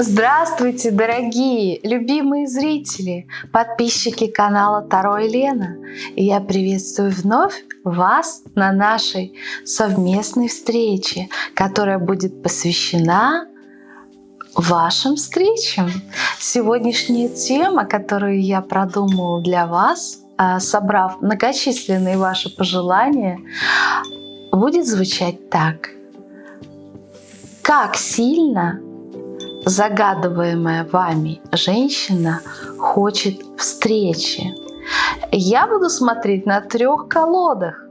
Здравствуйте, дорогие, любимые зрители, подписчики канала Таро и Лена. Я приветствую вновь вас на нашей совместной встрече, которая будет посвящена вашим встречам. Сегодняшняя тема, которую я продумала для вас, а, собрав многочисленные ваши пожелания, будет звучать так. Как сильно загадываемая вами женщина хочет встречи. Я буду смотреть на трех колодах.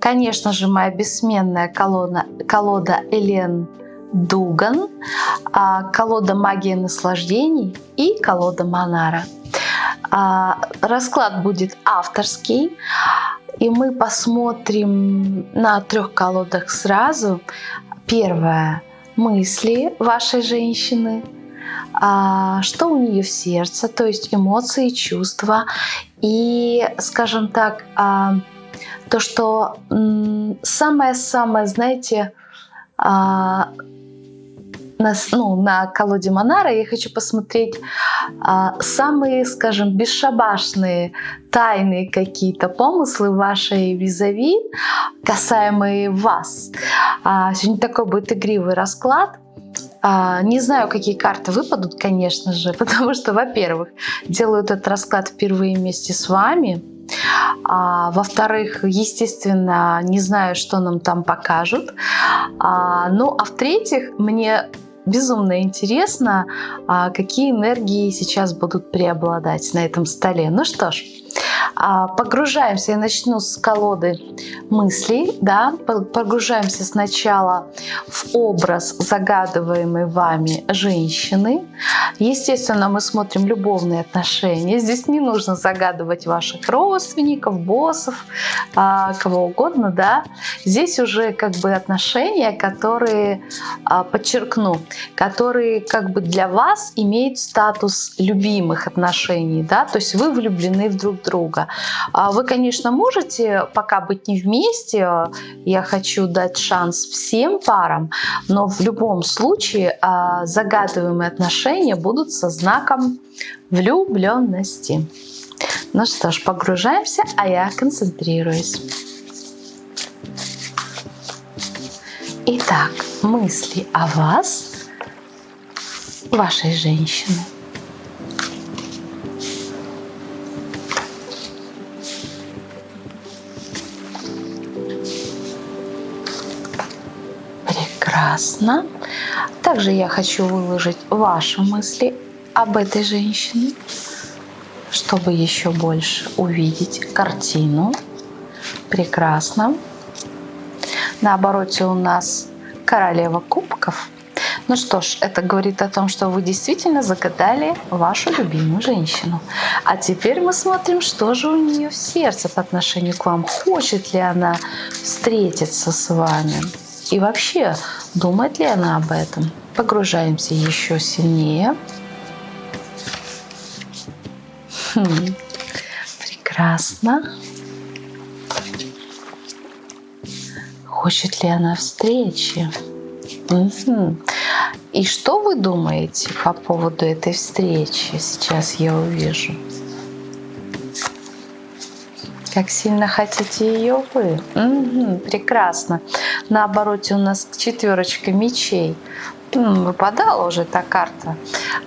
Конечно же, моя бессменная колода, колода Элен Дуган, а, колода магии наслаждений и колода Монара. А, расклад будет авторский, и мы посмотрим на трех колодах сразу. Первое мысли вашей женщины, а, что у нее в сердце, то есть эмоции, чувства. И, скажем так, а, то, что самое-самое, знаете, а, на, ну, на колоде Монара я хочу посмотреть а, самые, скажем, бесшабашные, тайные какие-то помыслы вашей визави, касаемые вас. А, сегодня такой будет игривый расклад. А, не знаю, какие карты выпадут, конечно же, потому что, во-первых, делаю этот расклад впервые вместе с вами. А, Во-вторых, естественно, не знаю, что нам там покажут. А, ну, а в-третьих, мне безумно интересно, а, какие энергии сейчас будут преобладать на этом столе. Ну что ж, погружаемся, я начну с колоды мыслей, да, погружаемся сначала в образ загадываемой вами женщины. Естественно, мы смотрим любовные отношения. Здесь не нужно загадывать ваших родственников, боссов, а, кого угодно, да. Здесь уже как бы отношения, которые, а, подчеркну, которые как бы для вас имеют статус любимых отношений, да, то есть вы влюблены в друг друга. А вы, конечно, можете пока быть не вместе, я хочу дать шанс всем парам, но в любом случае а, загадываемые отношения будут со знаком влюбленности. Ну что ж, погружаемся, а я концентрируюсь. Итак, мысли о вас, вашей женщины. Прекрасно. Также я хочу выложить ваши мысли об этой женщине, чтобы еще больше увидеть картину. Прекрасно. На обороте у нас королева кубков. Ну что ж, это говорит о том, что вы действительно загадали вашу любимую женщину. А теперь мы смотрим, что же у нее в сердце по отношению к вам. Хочет ли она встретиться с вами? И вообще, думает ли она об этом? Погружаемся еще сильнее. Хм. Прекрасно. Хочет ли она встречи? Угу. И что вы думаете по поводу этой встречи? Сейчас я увижу. Как сильно хотите ее вы? Угу, прекрасно. На обороте у нас четверочка мечей. Выпадала уже эта карта.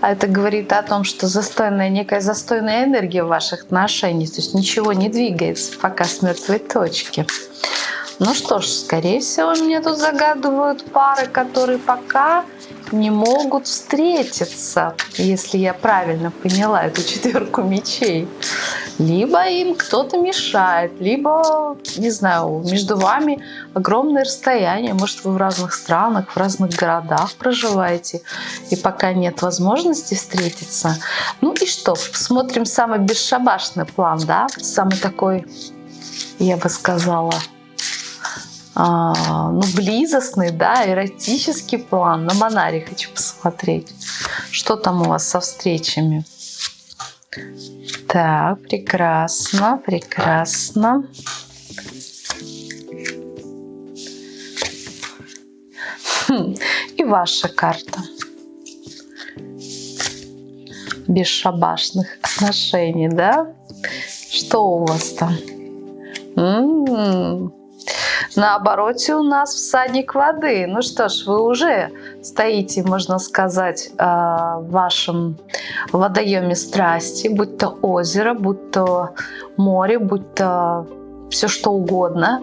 А это говорит о том, что застойная, некая застойная энергия в ваших отношениях. То есть ничего не двигается пока с мертвой точки. Ну что ж, скорее всего, мне тут загадывают пары, которые пока не могут встретиться, если я правильно поняла эту четверку мечей. Либо им кто-то мешает, либо, не знаю, между вами огромное расстояние. Может, вы в разных странах, в разных городах проживаете, и пока нет возможности встретиться. Ну и что, смотрим самый бесшабашный план, да? Самый такой, я бы сказала, а, ну, близостный, да, эротический план. На Монаре хочу посмотреть. Что там у вас со встречами? Так, прекрасно, прекрасно. Хм, и ваша карта. бесшабашных отношений, да? Что у вас там? М -м -м. На обороте у нас всадник воды. Ну что ж, вы уже стоите, можно сказать, в вашем водоеме страсти, будь то озеро, будь то море, будь то все что угодно.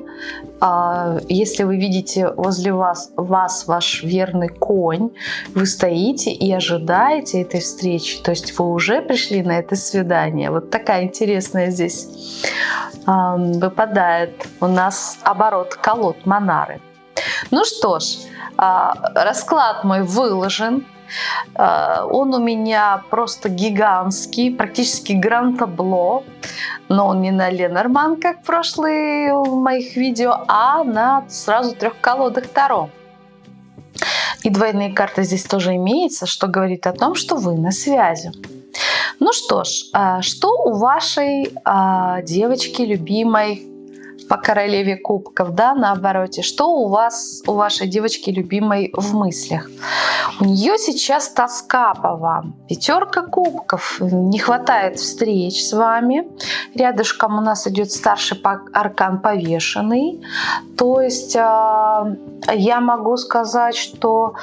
А, если вы видите возле вас, вас ваш верный конь, вы стоите и ожидаете этой встречи, то есть вы уже пришли на это свидание. Вот такая интересная здесь выпадает у нас оборот колод Монары. Ну что ж, а, расклад мой выложен. А, он у меня просто гигантский, практически гран-табло, но он не на Ленорман, как в прошлые моих видео, а на сразу трех колодах Таро. И двойные карты здесь тоже имеются, что говорит о том, что вы на связи. Ну что ж, а, что у вашей а, девочки любимой по королеве кубков, да, на обороте. Что у вас, у вашей девочки любимой в мыслях? У нее сейчас тоска по вам. Пятерка кубков. Не хватает встреч с вами. Рядышком у нас идет старший аркан повешенный. То есть а, я могу сказать, что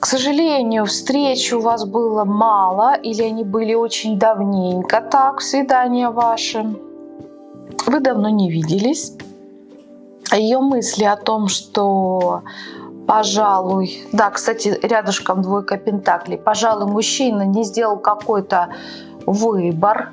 к сожалению, встреч у вас было мало, или они были очень давненько так, свидания ваши вы давно не виделись. Ее мысли о том, что пожалуй, да, кстати, рядышком двойка пентаклей, пожалуй, мужчина не сделал какой-то выбор,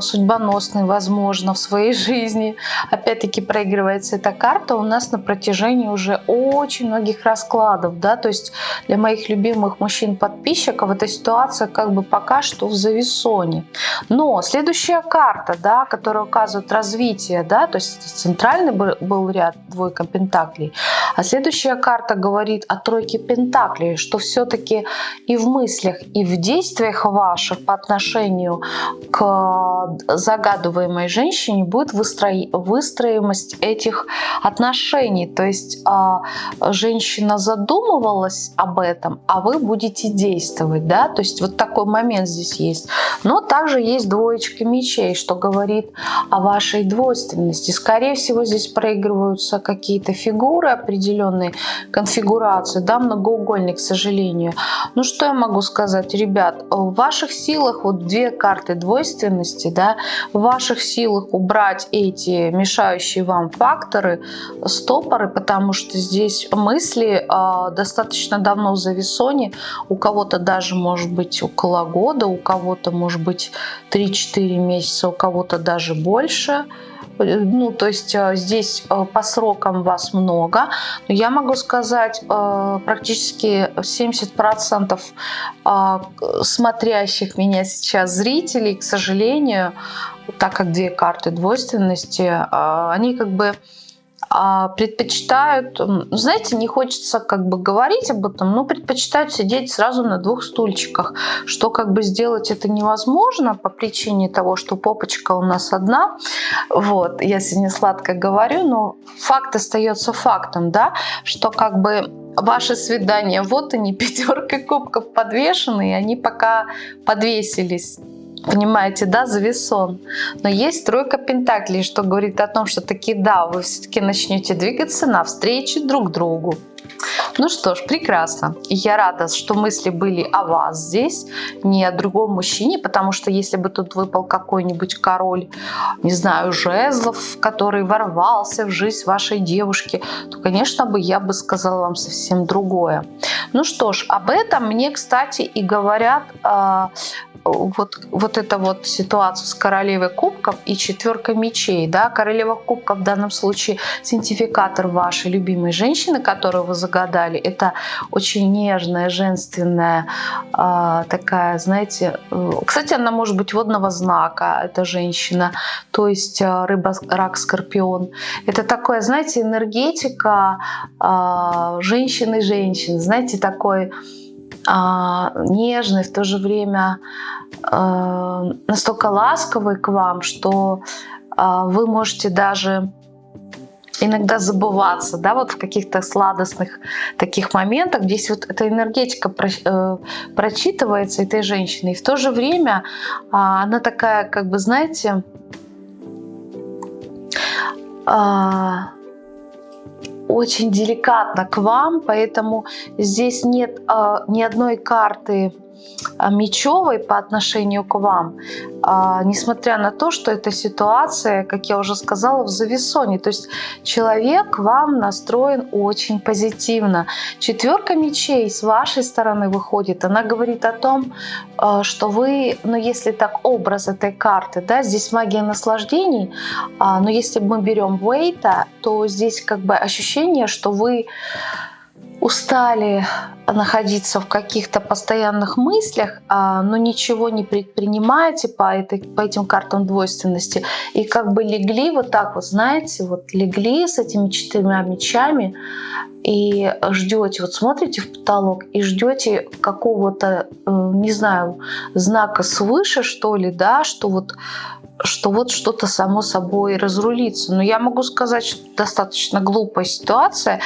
судьбоносный, возможно, в своей жизни. Опять-таки проигрывается эта карта у нас на протяжении уже очень многих раскладов. Да? То есть для моих любимых мужчин-подписчиков эта ситуация как бы пока что в зависоне. Но следующая карта, да, которая указывает развитие, да, то есть центральный был ряд двойка пентаклей, а следующая карта говорит о тройке пентаклей, что все-таки и в мыслях, и в действиях ваших по отношению к загадываемой женщине будет выстро... выстроимость этих отношений. То есть а, женщина задумывалась об этом, а вы будете действовать. Да? То есть вот такой момент здесь есть. Но также есть двоечка мечей, что говорит о вашей двойственности. Скорее всего, здесь проигрываются какие-то фигуры определенные, конфигурации, да, многоугольник, к сожалению. Ну что я могу сказать, ребят, в ваших силах вот две карты двойственности возможности, да, в ваших силах убрать эти мешающие вам факторы, стопоры, потому что здесь мысли э, достаточно давно в зависоне, у кого-то даже может быть около года, у кого-то может быть 3-4 месяца, у кого-то даже больше ну, то есть э, здесь э, по срокам вас много, но я могу сказать, э, практически 70% смотрящих меня сейчас зрителей, к сожалению, так как две карты двойственности, они как бы предпочитают, знаете, не хочется как бы говорить об этом, но предпочитают сидеть сразу на двух стульчиках, что как бы сделать это невозможно по причине того, что попочка у нас одна. Вот, я сегодня сладко говорю, но факт остается фактом, да, что как бы ваши свидания, вот они, пятерка кубков подвешены, и они пока подвесились Понимаете, да, завесон. Но есть тройка пентаклей, что говорит о том, что таки да, вы все-таки начнете двигаться навстречу друг другу. Ну что ж, прекрасно. Я рада, что мысли были о вас здесь, не о другом мужчине, потому что если бы тут выпал какой-нибудь король, не знаю, жезлов, который ворвался в жизнь вашей девушки, то, конечно, бы я бы сказала вам совсем другое. Ну что ж, об этом мне, кстати, и говорят э, вот, вот эта вот ситуация с королевой кубков и четверкой мечей. Да? Королева кубков в данном случае синтификатор вашей любимой женщины, которую вы загадали. Это очень нежная, женственная, э, такая, знаете... Э, кстати, она может быть водного знака, эта женщина. То есть э, рыба, рак, скорпион. Это такое, знаете, энергетика э, женщины-женщины. Знаете, такой а, нежный, в то же время а, настолько ласковый к вам, что а, вы можете даже иногда забываться, да, вот в каких-то сладостных таких моментах. Здесь вот эта энергетика про, э, прочитывается этой женщины. И в то же время э, она такая, как бы, знаете, э, очень деликатно к вам, поэтому здесь нет э, ни одной карты мечевой по отношению к вам, а, несмотря на то, что эта ситуация, как я уже сказала, в завесоне. То есть человек вам настроен очень позитивно. Четверка мечей с вашей стороны выходит. Она говорит о том, а, что вы, ну если так образ этой карты, да, здесь магия наслаждений, а, но если мы берем Вейта, то здесь как бы ощущение, что вы устали находиться в каких-то постоянных мыслях, а, но ничего не предпринимаете по, этой, по этим картам двойственности, и как бы легли вот так вот, знаете, вот легли с этими четырьмя мечами и ждете, вот смотрите в потолок и ждете какого-то, э, не знаю, знака свыше, что ли, да, что вот что вот что-то само собой разрулится. Но я могу сказать, что достаточно глупая ситуация,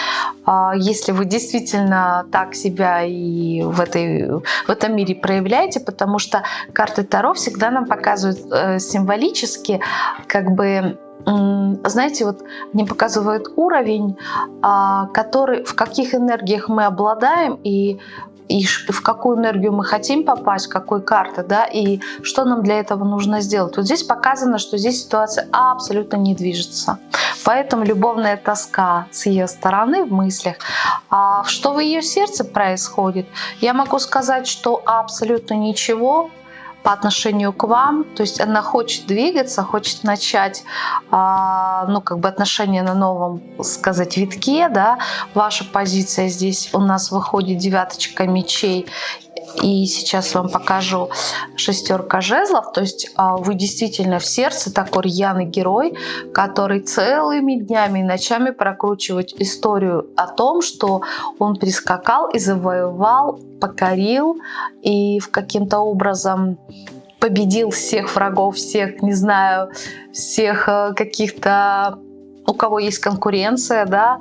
а, если вы действительно так себя и в, этой, в этом мире проявляете, потому что карты Таро всегда нам показывают э, символически, как бы знаете, вот они показывают уровень, а, который, в каких энергиях мы обладаем и и в какую энергию мы хотим попасть, какой карты, да, и что нам для этого нужно сделать. Вот здесь показано, что здесь ситуация абсолютно не движется. Поэтому любовная тоска с ее стороны в мыслях. А что в ее сердце происходит? Я могу сказать, что абсолютно ничего, по отношению к вам, то есть она хочет двигаться, хочет начать, а, ну, как бы отношения на новом, сказать, витке, да, ваша позиция здесь у нас выходит девяточка мечей, и сейчас вам покажу шестерка жезлов. То есть а, вы действительно в сердце такой рьяный герой, который целыми днями и ночами прокручивает историю о том, что он прискакал и завоевал, покорил и в каким-то образом победил всех врагов, всех, не знаю, всех э, каких-то у кого есть конкуренция, да,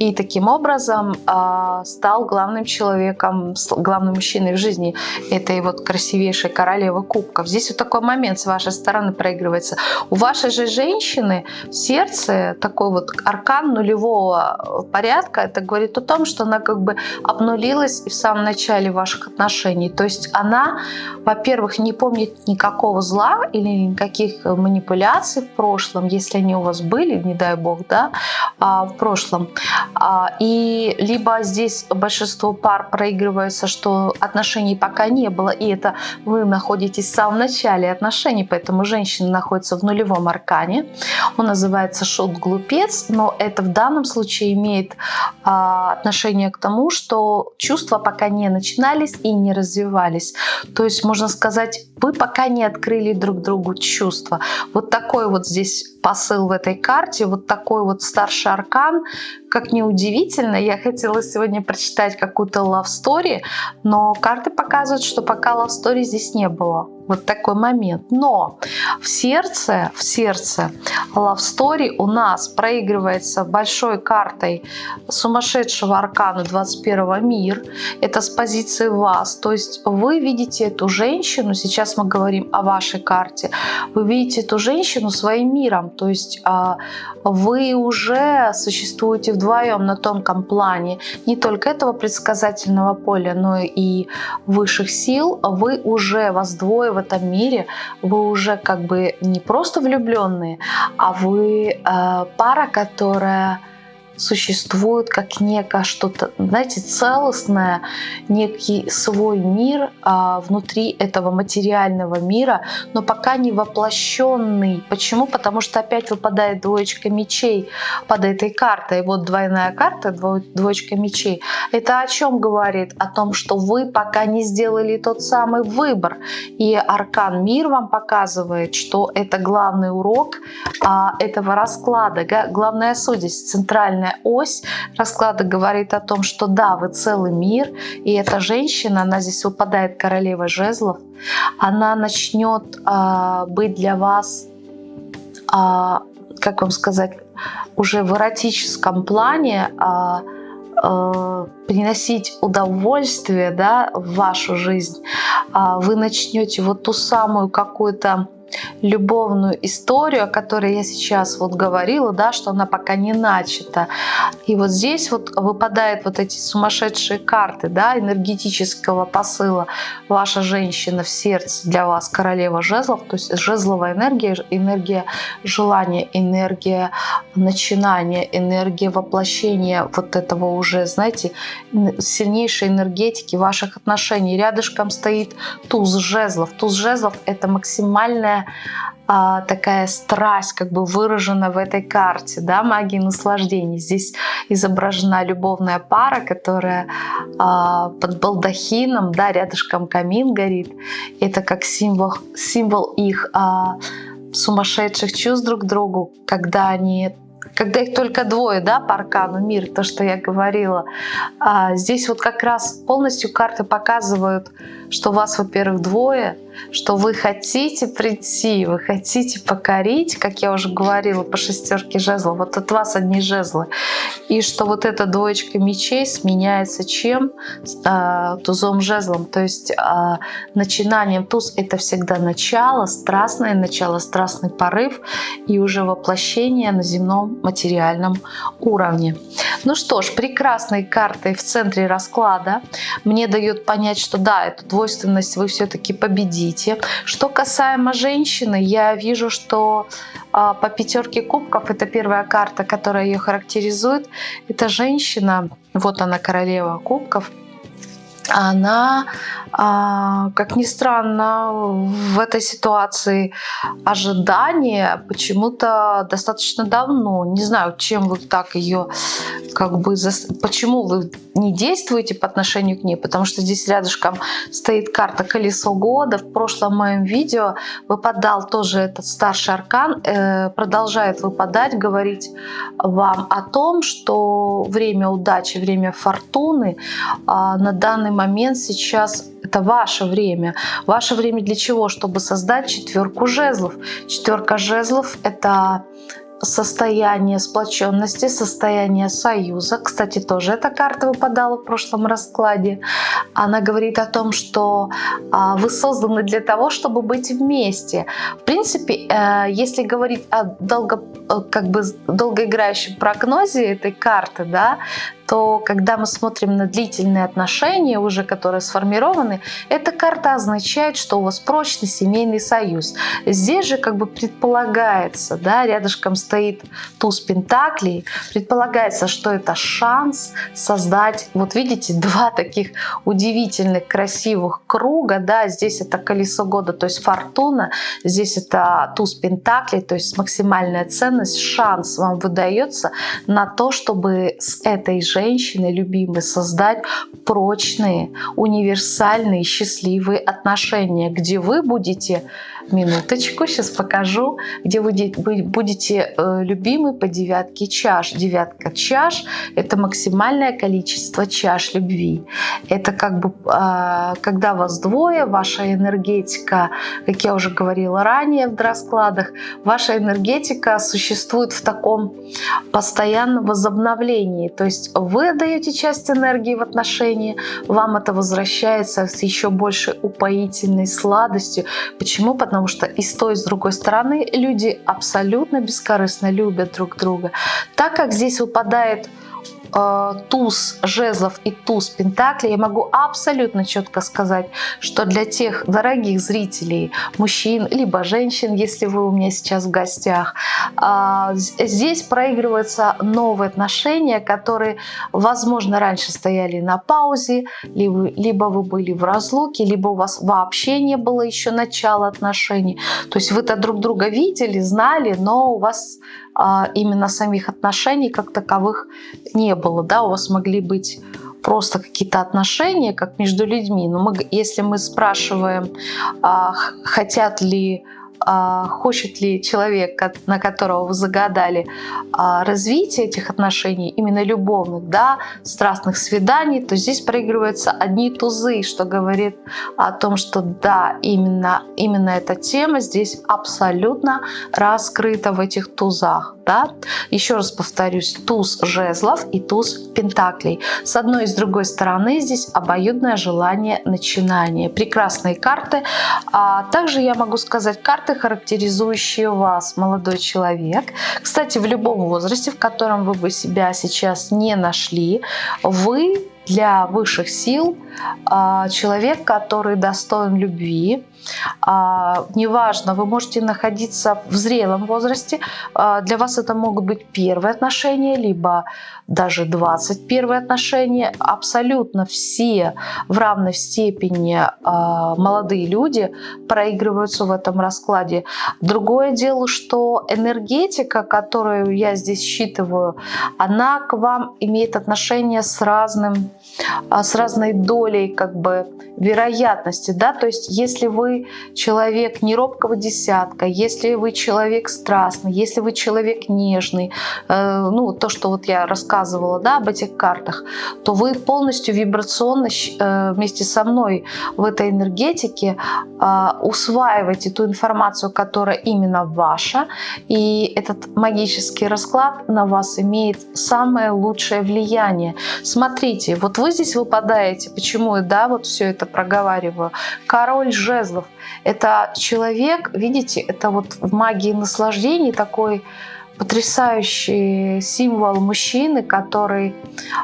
и таким образом э, стал главным человеком, главным мужчиной в жизни этой вот красивейшей королевы кубков. Здесь вот такой момент с вашей стороны проигрывается. У вашей же женщины в сердце такой вот аркан нулевого порядка. Это говорит о том, что она как бы обнулилась в самом начале ваших отношений. То есть она, во-первых, не помнит никакого зла или никаких манипуляций в прошлом, если они у вас были, не дай бог, да, а в прошлом. А, и либо здесь большинство пар проигрывается, что отношений пока не было, и это вы находитесь в самом начале отношений, поэтому женщина находится в нулевом аркане. Он называется шут-глупец, но это в данном случае имеет а, отношение к тому, что чувства пока не начинались и не развивались. То есть, можно сказать, вы пока не открыли друг другу чувства. Вот такой вот здесь посыл в этой карте, вот такой вот старший аркан, как ни удивительно, я хотела сегодня прочитать какую-то love story, но карты показывают, что пока love story здесь не было вот такой момент. Но в сердце, в сердце Love Story у нас проигрывается большой картой сумасшедшего аркана 21 мир. Это с позиции вас. То есть вы видите эту женщину, сейчас мы говорим о вашей карте, вы видите эту женщину своим миром. То есть а, вы уже существуете вдвоем на тонком плане не только этого предсказательного поля, но и высших сил. Вы уже вас двое этом мире вы уже как бы не просто влюбленные, а вы э, пара, которая существует как некое что-то, знаете, целостное, некий свой мир а, внутри этого материального мира, но пока не воплощенный. Почему? Потому что опять выпадает двоечка мечей под этой картой. Вот двойная карта, двоечка мечей. Это о чем говорит? О том, что вы пока не сделали тот самый выбор. И аркан мир вам показывает, что это главный урок а, этого расклада, главная судья, центральная центральная ось расклада говорит о том, что да, вы целый мир, и эта женщина, она здесь выпадает королева жезлов, она начнет э, быть для вас э, как вам сказать, уже в эротическом плане а, приносить удовольствие да, в вашу жизнь, вы начнете вот ту самую какую-то любовную историю, о которой я сейчас вот говорила, да, что она пока не начата. И вот здесь вот выпадают вот эти сумасшедшие карты, да, энергетического посыла. Ваша женщина в сердце для вас королева жезлов, то есть жезловая энергия, энергия желания, энергия начинания, энергия воплощения вот этого уже, знаете, сильнейшей энергетики ваших отношений. Рядышком стоит туз жезлов. Туз жезлов — это максимальная а, такая страсть как бы выражена в этой карте, да, магии наслаждений. Здесь изображена любовная пара, которая а, под балдахином, да, рядышком камин горит. Это как символ, символ их а, сумасшедших чувств друг к другу, когда они когда их только двое, да, по аркану мир, то, что я говорила, а здесь вот как раз полностью карты показывают, что вас, во-первых, двое, что вы хотите прийти, вы хотите покорить, как я уже говорила, по шестерке жезлов, вот от вас одни жезлы, и что вот эта двоечка мечей сменяется чем? А, тузом жезлом, то есть а, начинанием туз это всегда начало, страстное начало, страстный порыв и уже воплощение на земном материальном уровне. Ну что ж, прекрасной картой в центре расклада мне дает понять, что да, эту двойственность вы все-таки победите. Что касаемо женщины, я вижу, что а, по пятерке кубков, это первая карта, которая ее характеризует, это женщина, вот она королева кубков, она, а, как ни странно, в этой ситуации ожидания почему-то достаточно давно. Не знаю, чем вы так ее, как бы, почему вы не действуете по отношению к ней, потому что здесь рядышком стоит карта «Колесо года». В прошлом моем видео выпадал тоже этот старший аркан, э, продолжает выпадать, говорить вам о том, что время удачи, время фортуны а, на данный момент сейчас это ваше время. Ваше время для чего? Чтобы создать четверку жезлов. Четверка жезлов — это состояние сплоченности, состояние союза. Кстати, тоже эта карта выпадала в прошлом раскладе. Она говорит о том, что а, вы созданы для того, чтобы быть вместе. В принципе, э, если говорить о долго, э, как бы долгоиграющем прогнозе этой карты, да, то когда мы смотрим на длительные отношения, уже которые сформированы, эта карта означает, что у вас прочный семейный союз. Здесь же как бы предполагается, да, рядышком стоит туз пентаклей, предполагается, что это шанс создать, вот видите, два таких удивительных, красивых круга, да, здесь это колесо года, то есть фортуна, здесь это туз пентаклей, то есть максимальная ценность, шанс вам выдается на то, чтобы с этой же женщиной любимой создать прочные, универсальные, счастливые отношения, где вы будете минуточку, сейчас покажу, где вы будете э, любимы по девятке чаш. Девятка чаш – это максимальное количество чаш любви. Это как бы, а, когда вас двое, ваша энергетика, как я уже говорила ранее в раскладах, ваша энергетика существует в таком постоянном возобновлении. То есть вы отдаете часть энергии в отношении, вам это возвращается с еще большей упоительной сладостью. Почему? Потому потому что и с той, и с другой стороны люди абсолютно бескорыстно любят друг друга. Так как здесь выпадает туз жезлов и туз пентаклей, я могу абсолютно четко сказать, что для тех дорогих зрителей, мужчин, либо женщин, если вы у меня сейчас в гостях, э, здесь проигрываются новые отношения, которые, возможно, раньше стояли на паузе, либо, либо вы были в разлуке, либо у вас вообще не было еще начала отношений. То есть вы-то друг друга видели, знали, но у вас именно самих отношений как таковых не было. Да? У вас могли быть просто какие-то отношения, как между людьми. Но мы, если мы спрашиваем, а, хотят ли а, хочет ли человек, на которого вы загадали, а, развитие этих отношений, именно любовных, да, страстных свиданий, то здесь проигрываются одни тузы, что говорит о том, что да, именно, именно эта тема здесь абсолютно раскрыта в этих тузах. Да? Еще раз повторюсь, туз жезлов и туз пентаклей. С одной и с другой стороны здесь обоюдное желание начинания. Прекрасные карты. А также я могу сказать карты, характеризующие вас, молодой человек. Кстати, в любом возрасте, в котором вы бы себя сейчас не нашли, вы для высших сил а, человек, который достоин любви. А, неважно, вы можете находиться в зрелом возрасте. А, для вас это могут быть первые отношения, либо даже 21 отношения. Абсолютно все в равной степени молодые люди проигрываются в этом раскладе. Другое дело, что энергетика, которую я здесь считываю, она к вам имеет отношение с разным а, с разной долей как бы вероятности, да, то есть если вы человек не робкого десятка, если вы человек страстный, если вы человек нежный, э, ну, то, что вот я рассказывала, да, об этих картах, то вы полностью вибрационно э, вместе со мной в этой энергетике э, усваиваете ту информацию, которая именно ваша, и этот магический расклад на вас имеет самое лучшее влияние. Смотрите, вот вы здесь выпадаете. Почему я да, вот все это проговариваю? Король жезлов – это человек, видите, это вот в магии наслаждений такой потрясающий символ мужчины, который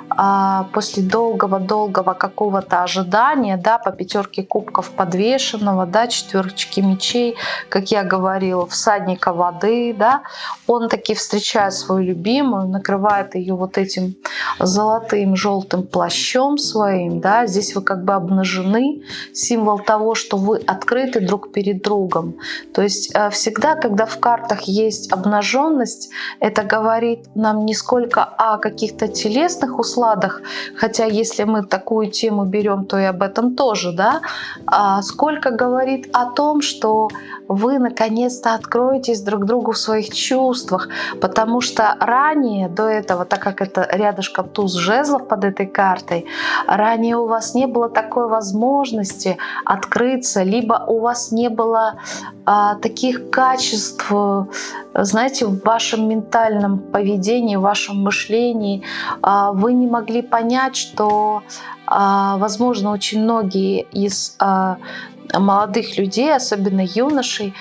а, после долгого-долгого какого-то ожидания, да, по пятерке кубков подвешенного, да, четверочки мечей, как я говорила, всадника воды, да, он таки встречает свою любимую, накрывает ее вот этим золотым желтым плащом своим, да, здесь вы как бы обнажены, символ того, что вы открыты друг перед другом. То есть э, всегда, когда в картах есть обнаженность, есть. Это говорит нам не сколько о каких-то телесных усладах, хотя если мы такую тему берем, то и об этом тоже, да, а сколько говорит о том, что вы наконец-то откроетесь друг другу в своих чувствах, потому что ранее, до этого, так как это рядышком туз жезлов под этой картой, ранее у вас не было такой возможности открыться, либо у вас не было а, таких качеств, знаете, в вашем ментальном поведении, в вашем мышлении, а, вы не могли понять, что, а, возможно, очень многие из а, молодых людей, особенно юношей,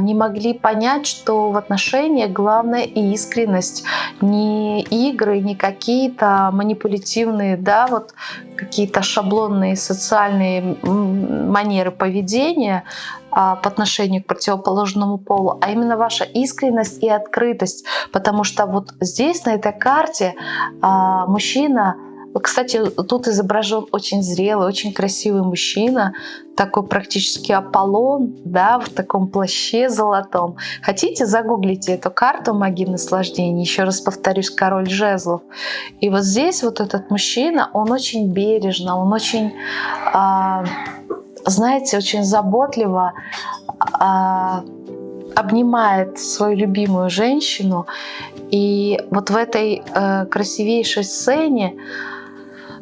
не могли понять, что в отношениях главная искренность, не игры, не какие-то манипулятивные, да, вот какие-то шаблонные социальные манеры поведения, а, по отношению к противоположному полу, а именно ваша искренность и открытость. Потому что вот здесь, на этой карте, а, мужчина кстати, тут изображен очень зрелый, очень красивый мужчина, такой практически Аполлон, да, в таком плаще золотом. Хотите, загуглите эту карту магии наслаждения. Еще раз повторюсь, король жезлов. И вот здесь вот этот мужчина, он очень бережно, он очень... А, знаете, очень заботливо а, обнимает свою любимую женщину. И вот в этой э, красивейшей сцене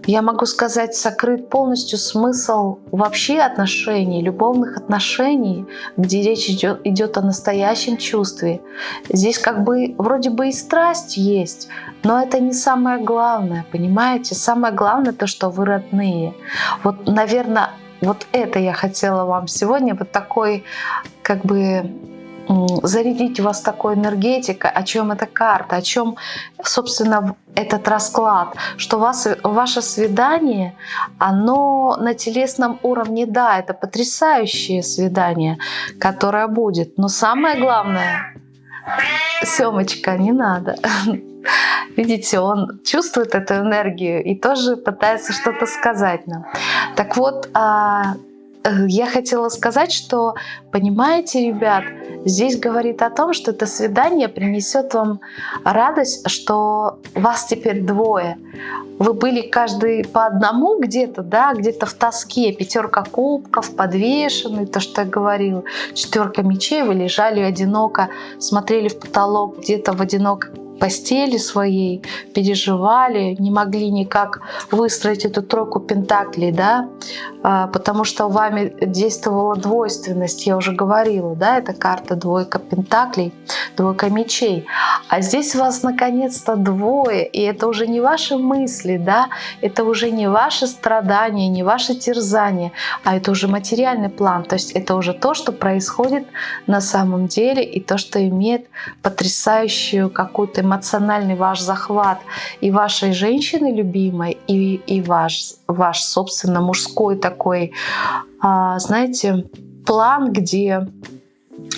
я могу сказать, сокрыт полностью смысл вообще отношений, любовных отношений, где речь идет, идет о настоящем чувстве. Здесь как бы вроде бы и страсть есть, но это не самое главное, понимаете? Самое главное то, что вы родные. Вот, наверное, вот это я хотела вам сегодня, вот такой как бы зарядить вас такой энергетикой, о чем эта карта, о чем, собственно, этот расклад, что вас, ваше свидание, оно на телесном уровне, да, это потрясающее свидание, которое будет, но самое главное, Семочка, не надо. Видите, он чувствует эту энергию и тоже пытается что-то сказать нам. Так вот, а, я хотела сказать, что, понимаете, ребят, здесь говорит о том, что это свидание принесет вам радость, что вас теперь двое. Вы были каждый по одному где-то, да, где-то в тоске, пятерка кубков, подвешенный, то, что я говорила, четверка мечей, вы лежали одиноко, смотрели в потолок, где-то в одиноком постели своей, переживали, не могли никак выстроить эту тройку пентаклей, да, а, потому что вами действовала двойственность, я уже говорила, да, это карта двойка пентаклей, двойка мечей. А здесь у вас наконец-то двое, и это уже не ваши мысли, да, это уже не ваши страдания, не ваши терзания, а это уже материальный план, то есть это уже то, что происходит на самом деле, и то, что имеет потрясающую какую-то эмоциональный ваш захват и вашей женщины любимой, и, и ваш, ваш, собственно, мужской такой, а, знаете, план, где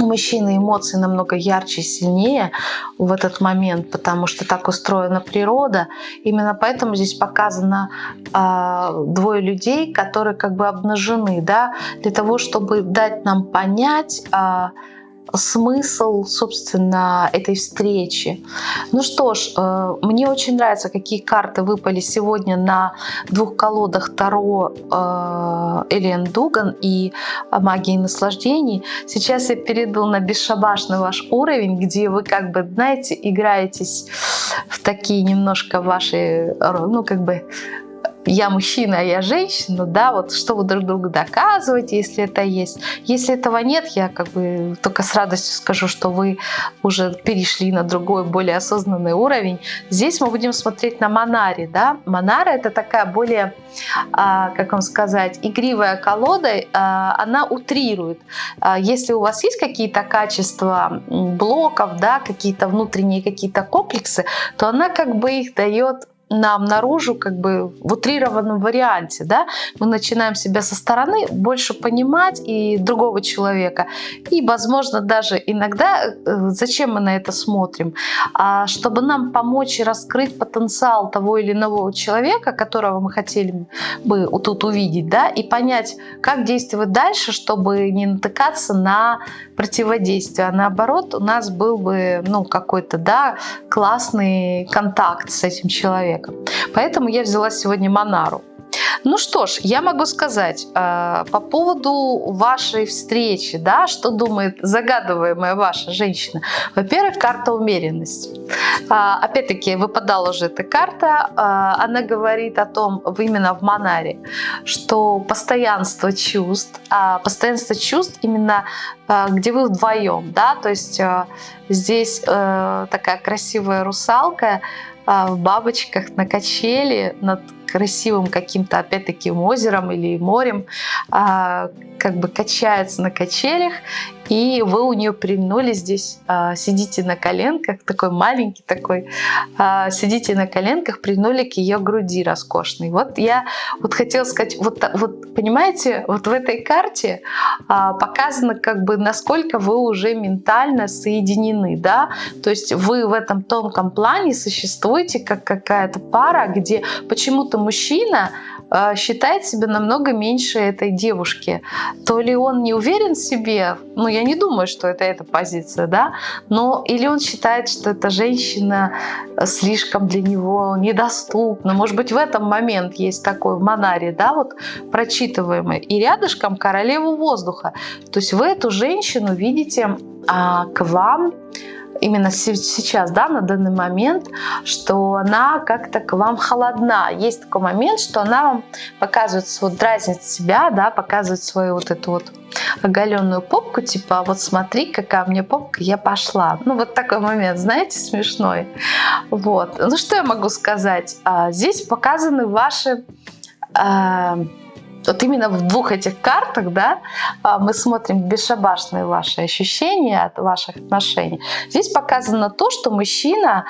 у мужчины эмоции намного ярче и сильнее в этот момент, потому что так устроена природа. Именно поэтому здесь показано э, двое людей, которые как бы обнажены, да, для того, чтобы дать нам понять, э, смысл, собственно, этой встречи. Ну что ж, э, мне очень нравится, какие карты выпали сегодня на двух колодах Таро э, Элиан Дуган и Магии наслаждений. Сейчас я перейду на бесшабашный ваш уровень, где вы как бы, знаете, играетесь в такие немножко ваши, ну как бы я мужчина, а я женщина, да, вот что вы друг другу доказываете, если это есть. Если этого нет, я как бы только с радостью скажу, что вы уже перешли на другой, более осознанный уровень. Здесь мы будем смотреть на Монари, да. Монара это такая более, а, как вам сказать, игривая колода, а, она утрирует. А, если у вас есть какие-то качества блоков, да, какие-то внутренние какие-то комплексы, то она как бы их дает нам наружу как бы в утрированном варианте. Да? Мы начинаем себя со стороны больше понимать и другого человека. И, возможно, даже иногда, э, зачем мы на это смотрим? А чтобы нам помочь раскрыть потенциал того или иного человека, которого мы хотели бы тут увидеть, да, и понять, как действовать дальше, чтобы не натыкаться на противодействие. А наоборот, у нас был бы ну, какой-то да, классный контакт с этим человеком человеком. Поэтому я взяла сегодня Монару. Ну что ж, я могу сказать э, по поводу вашей встречи, да, что думает загадываемая ваша женщина. Во-первых, карта умеренности. Э, Опять-таки, выпадала уже эта карта, э, она говорит о том, именно в Монаре, что постоянство чувств, а постоянство чувств именно э, где вы вдвоем, да, то есть э, здесь э, такая красивая русалка, в бабочках на качели над красивым каким-то, опять-таки, озером или морем, а, как бы качается на качелях, и вы у нее прильнули здесь, а, сидите на коленках, такой маленький такой, а, сидите на коленках, прильнули к ее груди роскошной. Вот я вот хотела сказать, вот, вот понимаете, вот в этой карте а, показано как бы насколько вы уже ментально соединены, да, то есть вы в этом тонком плане существуете как какая-то пара, где почему-то мужчина э, считает себя намного меньше этой девушки. То ли он не уверен в себе, ну я не думаю, что это эта позиция, да, но или он считает, что эта женщина э, слишком для него недоступна. Может быть, в этом момент есть такой в да, вот прочитываемый. И рядышком королеву воздуха. То есть вы эту женщину видите а, к вам именно сейчас, да, на данный момент, что она как-то к вам холодна. Есть такой момент, что она вам показывает, вот дразнит себя, да, показывает свою вот эту вот оголенную попку, типа, вот смотри, какая у меня попка, я пошла. Ну, вот такой момент, знаете, смешной. Вот. Ну, что я могу сказать? А, здесь показаны ваши а, вот именно в двух этих картах да, а, мы смотрим бесшабашные ваши ощущения от ваших отношений. Здесь показано то, что мужчина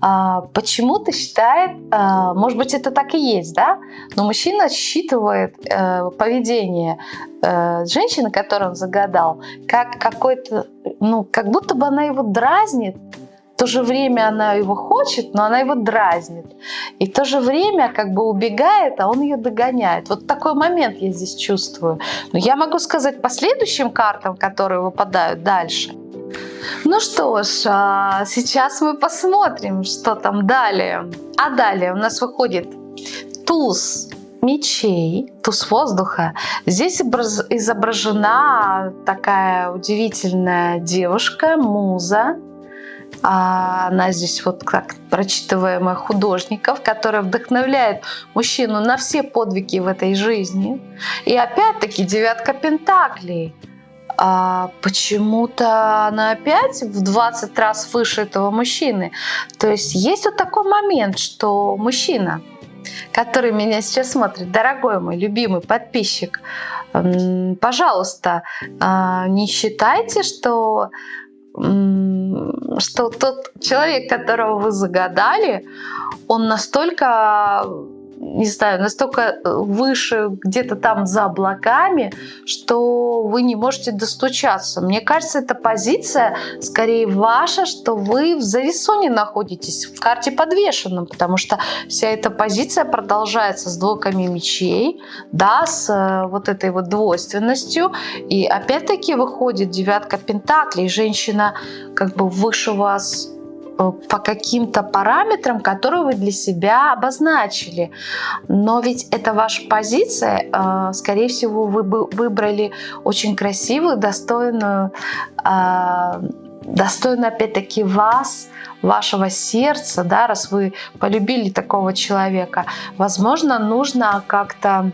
а, почему-то считает, а, может быть, это так и есть, да, но мужчина считывает э, поведение э, женщины, которую он загадал, как какой-то, ну, как будто бы она его дразнит, то же время она его хочет, но она его дразнит. И в то же время как бы убегает, а он ее догоняет. Вот такой момент я здесь чувствую. Но я могу сказать по следующим картам, которые выпадают дальше – Ну что ж, а, сейчас мы посмотрим, что там далее. А далее у нас выходит туз мечей, туз воздуха. Здесь изображена такая удивительная девушка, муза. А она здесь вот как прочитываемая художников, которая вдохновляет мужчину на все подвиги в этой жизни. И опять-таки девятка пентаклей – а почему-то она опять в 20 раз выше этого мужчины. То есть есть вот такой момент, что мужчина, который меня сейчас смотрит, дорогой мой любимый подписчик, пожалуйста, а, не считайте, что что тот человек, которого вы загадали, он настолько не знаю, настолько э, выше где-то там за облаками, что вы не можете достучаться. Мне кажется, эта позиция скорее ваша, что вы в зависоне находитесь, в карте подвешенном, потому что вся эта позиция продолжается с двойками мечей, да, с э, вот этой вот двойственностью. И опять-таки выходит девятка пентаклей, женщина как бы выше вас по каким-то параметрам, которые вы для себя обозначили. Но ведь это ваша позиция. Э, скорее всего, вы бы выбрали очень красивую, достойную, э, достойную опять-таки вас, вашего сердца, да, раз вы полюбили такого человека. Возможно, нужно как-то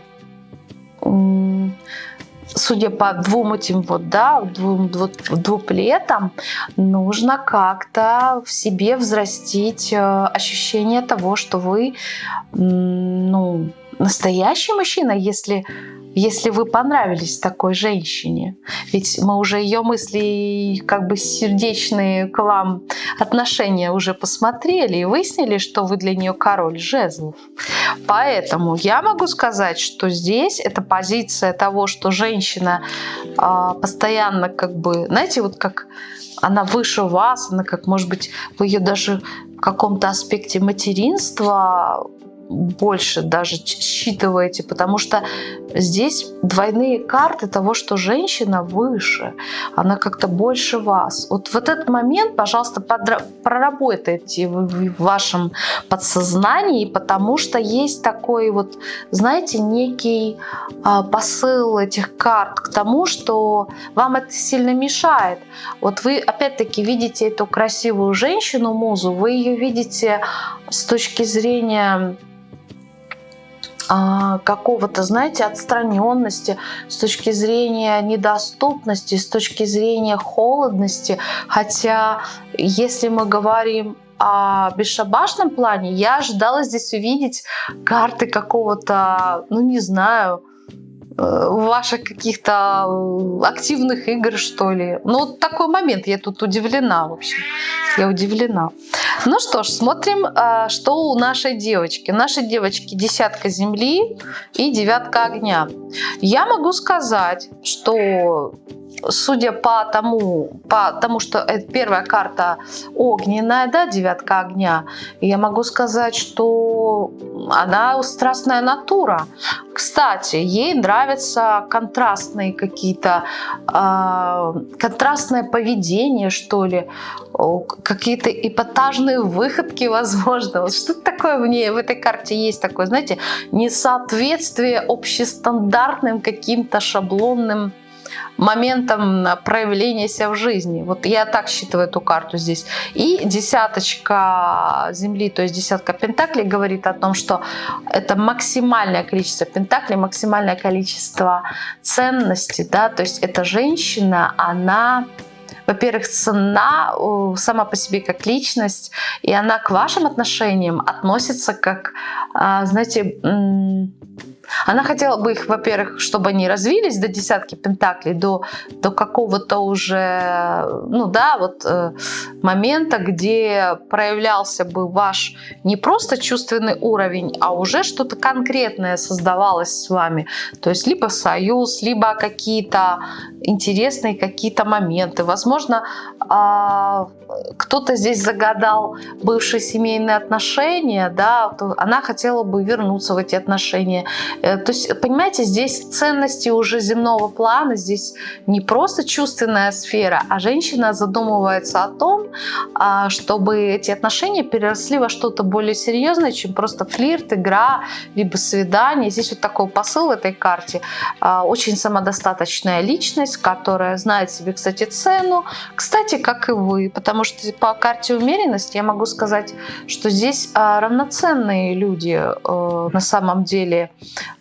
судя по двум этим вот, да, двум двуплетам, нужно как-то в себе взрастить э, ощущение того, что вы, ну, настоящий мужчина, если если вы понравились такой женщине. Ведь мы уже ее мысли, как бы сердечные к вам отношения уже посмотрели и выяснили, что вы для нее король жезлов. Поэтому я могу сказать, что здесь эта позиция того, что женщина э, постоянно как бы, знаете, вот как она выше вас, она как, может быть, вы ее даже в каком-то аспекте материнства больше даже считываете, потому что здесь двойные карты того, что женщина выше, она как-то больше вас. Вот в этот момент, пожалуйста, проработайте в вашем подсознании, потому что есть такой вот, знаете, некий а, посыл этих карт к тому, что вам это сильно мешает. Вот вы опять-таки видите эту красивую женщину, музу, вы ее видите с точки зрения какого-то, знаете, отстраненности, с точки зрения недоступности, с точки зрения холодности. Хотя, если мы говорим о бесшабашном плане, я ожидала здесь увидеть карты какого-то, ну не знаю, ваших каких-то э, активных игр, что ли. Ну, вот такой момент, я тут удивлена, в общем. Я удивлена. Ну что ж, смотрим, э, что у нашей девочки. Нашей девочки десятка земли и девятка огня. Я могу сказать, что судя по тому, по тому, что это первая карта огненная, да, девятка огня, я могу сказать, что она страстная натура. Кстати, ей нравятся контрастные какие-то, э, контрастное поведение, что ли, какие-то эпатажные выходки, возможно. Вот что-то такое в ней, в этой карте есть такое, знаете, несоответствие общестандартным каким-то шаблонным моментом проявления себя в жизни. Вот я так считаю эту карту здесь. И десяточка земли, то есть десятка пентаклей говорит о том, что это максимальное количество пентаклей, максимальное количество ценностей, да, то есть эта женщина, она во-первых, цена сама по себе как личность, и она к вашим отношениям относится как, а, знаете, она хотела бы их, во-первых, чтобы они развились до десятки пентаклей, до, до какого-то уже, ну да, вот э, момента, где проявлялся бы ваш не просто чувственный уровень, а уже что-то конкретное создавалось с вами. То есть либо союз, либо какие-то интересные какие-то моменты. Возможно, э, кто-то здесь загадал бывшие семейные отношения, да, она хотела бы вернуться в эти отношения то есть, понимаете, здесь ценности уже земного плана, здесь не просто чувственная сфера, а женщина задумывается о том, а, чтобы эти отношения переросли во что-то более серьезное, чем просто флирт, игра, либо свидание. Здесь вот такой посыл в этой карте. А, очень самодостаточная личность, которая знает себе, кстати, цену. Кстати, как и вы, потому что по карте умеренности я могу сказать, что здесь а, равноценные люди э, на самом деле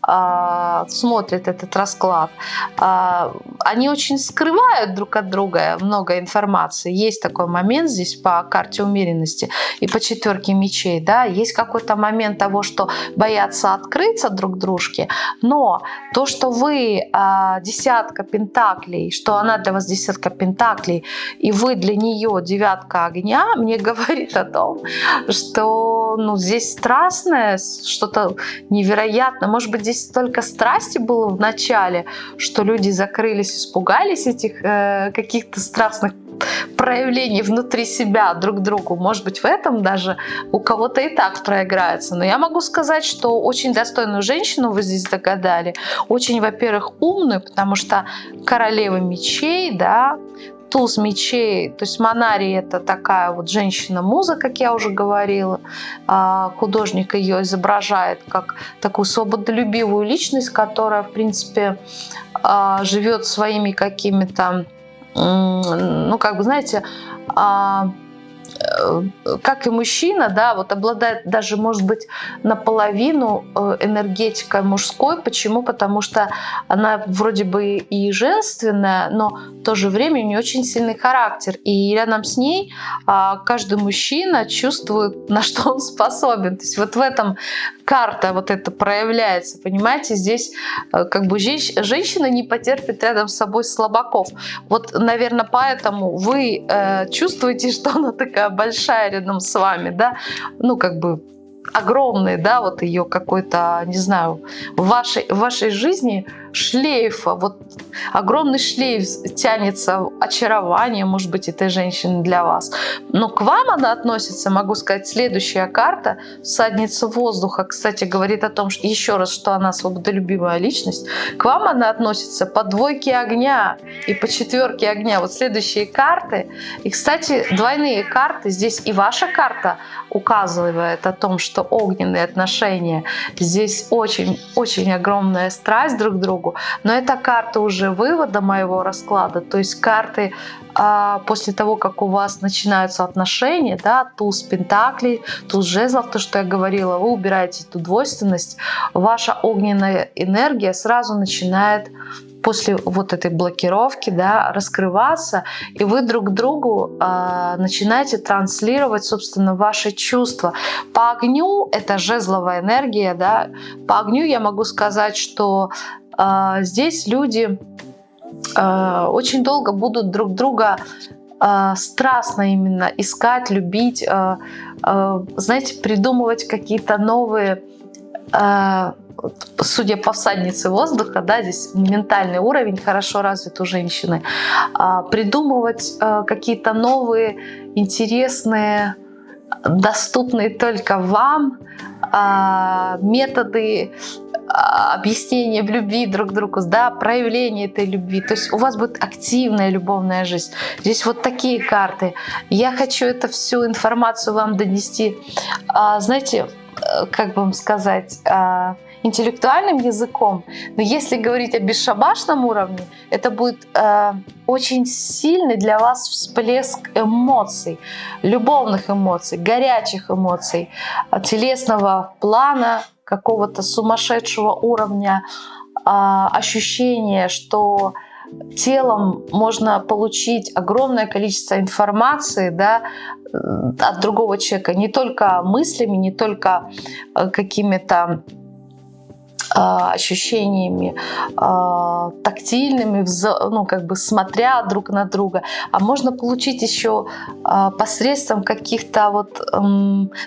а, смотрят этот расклад, а, они очень скрывают друг от друга много информации. Есть такой момент здесь по карте умеренности и по четверке мечей. Да? Есть какой-то момент того, что боятся открыться друг дружке, но то, что вы а, десятка пентаклей, что она для вас десятка пентаклей, и вы для нее девятка огня, мне говорит о том, что ну, здесь страстное, что-то невероятное. Может быть, здесь столько страсти было в начале, что люди закрылись, испугались этих э, каких-то страстных проявлений внутри себя друг другу. Может быть, в этом даже у кого-то и так проиграется. Но я могу сказать, что очень достойную женщину вы здесь догадали. Очень, во-первых, умную, потому что королева мечей, да, туз мечей, то есть Монари это такая вот женщина-муза, как я уже говорила. А, художник ее изображает как такую свободолюбивую личность, которая, в принципе, а, живет своими какими-то, ну, как бы, знаете, а, как и мужчина, да, вот обладает даже, может быть, наполовину э, энергетикой мужской. Почему? Потому что она вроде бы и женственная, но в то же время у нее очень сильный характер. И рядом с ней а, каждый мужчина чувствует, на что он способен. То есть вот в этом карта вот это проявляется, понимаете, здесь э, как бы женщина не потерпит рядом с собой слабаков. Вот, наверное, поэтому вы э, чувствуете, что она такая большая рядом с вами, да, ну как бы огромный, да, вот ее какой-то, не знаю, в вашей, в вашей жизни шлейфа, вот огромный шлейф тянется очарование, может быть, этой женщины для вас. Но к вам она относится, могу сказать, следующая карта, всадница воздуха, кстати, говорит о том, что еще раз, что она свободолюбивая личность. К вам она относится по двойке огня и по четверке огня. Вот следующие карты. И, кстати, двойные карты. Здесь и ваша карта указывает о том, что огненные отношения. Здесь очень-очень огромная страсть друг к другу. Но это карта уже вывода моего расклада, то есть карты а, после того, как у вас начинаются отношения, да, туз пентаклей, туз жезлов, то, что я говорила, вы убираете эту двойственность, ваша огненная энергия сразу начинает после вот этой блокировки да, раскрываться, и вы друг другу э, начинаете транслировать, собственно, ваши чувства. По огню, это жезловая энергия, да, по огню я могу сказать, что а, здесь люди а, очень долго будут друг друга страстно именно искать, любить, знаете, придумывать какие-то новые судя по всаднице воздуха, да, здесь ментальный уровень хорошо развит у женщины, придумывать какие-то новые, интересные, доступные только вам методы а, объяснение в любви друг другу, да, проявление этой любви. То есть у вас будет активная любовная жизнь. Здесь вот такие карты. Я хочу эту всю информацию вам донести, а, знаете, э, как вам сказать, а, интеллектуальным языком. Но если говорить о бесшабашном уровне, это будет э, очень сильный для вас всплеск эмоций, любовных эмоций, горячих эмоций, телесного плана, какого-то сумасшедшего уровня а, ощущения, что телом можно получить огромное количество информации да, от другого человека, не только мыслями, не только э, какими-то ощущениями а, тактильными, ну, как бы смотря друг на друга, а можно получить еще а, посредством каких-то вот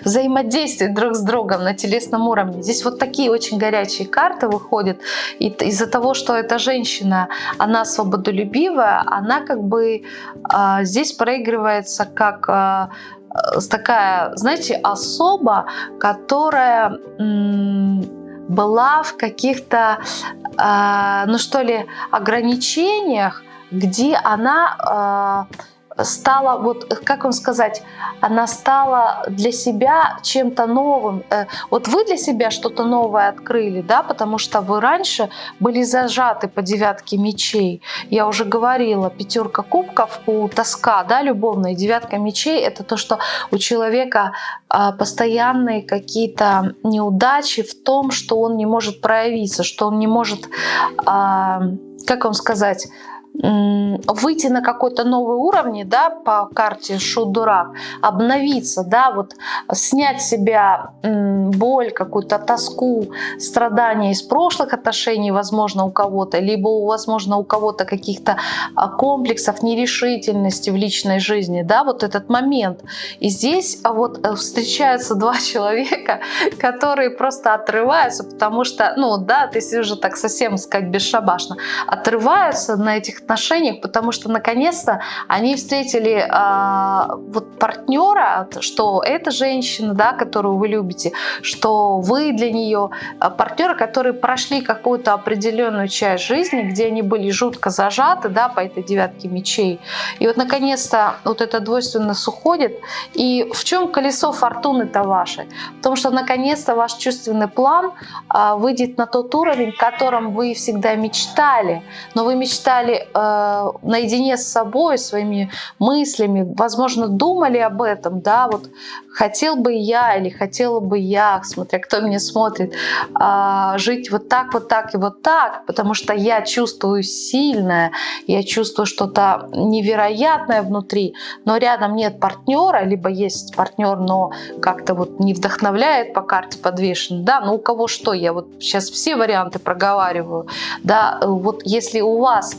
взаимодействий друг с другом на телесном уровне. Здесь вот такие очень горячие карты выходят. И из-за того, что эта женщина, она свободолюбивая, она как бы здесь проигрывается как такая, знаете, особа, которая была в каких-то, э, ну что ли, ограничениях, где она э, стала, вот как вам сказать, она стала для себя чем-то новым. Э, вот вы для себя что-то новое открыли, да, потому что вы раньше были зажаты по девятке мечей. Я уже говорила, пятерка кубков у тоска, да, любовная, девятка мечей — это то, что у человека а, постоянные какие-то неудачи в том, что он не может проявиться, что он не может, а, как вам сказать, выйти на какой-то новый уровень, да, по карте Шут-Дурак, обновиться, да, вот снять себя боль, какую-то тоску, страдания из прошлых отношений, возможно, у кого-то, либо, возможно, у кого-то каких-то а, комплексов, нерешительности в личной жизни, да, вот этот момент. И здесь а, вот э, встречаются два человека, которые просто отрываются, потому что, ну, да, ты уже так совсем, сказать, бесшабашно, отрываются на этих отношениях, потому что наконец-то они встретили э, вот партнера, что эта женщина, да, которую вы любите, что вы для нее а, партнеры, которые прошли какую-то определенную часть жизни, где они были жутко зажаты, да, по этой девятке мечей. И вот наконец-то вот эта двойственность уходит. И в чем колесо фортуны-то ваше? Потому что наконец-то ваш чувственный план э, выйдет на тот уровень, о котором вы всегда мечтали. Но вы мечтали э, наедине с собой, своими мыслями, возможно, думали об этом, да, вот хотел бы я или хотела бы я, смотря кто меня смотрит, э, жить вот так, вот так и вот так, потому что я чувствую сильное, я чувствую что-то невероятное внутри, но рядом нет партнера, либо есть партнер, но как-то вот не вдохновляет по карте подвешен, да, ну у кого что, я вот сейчас все варианты проговариваю, да, вот если у вас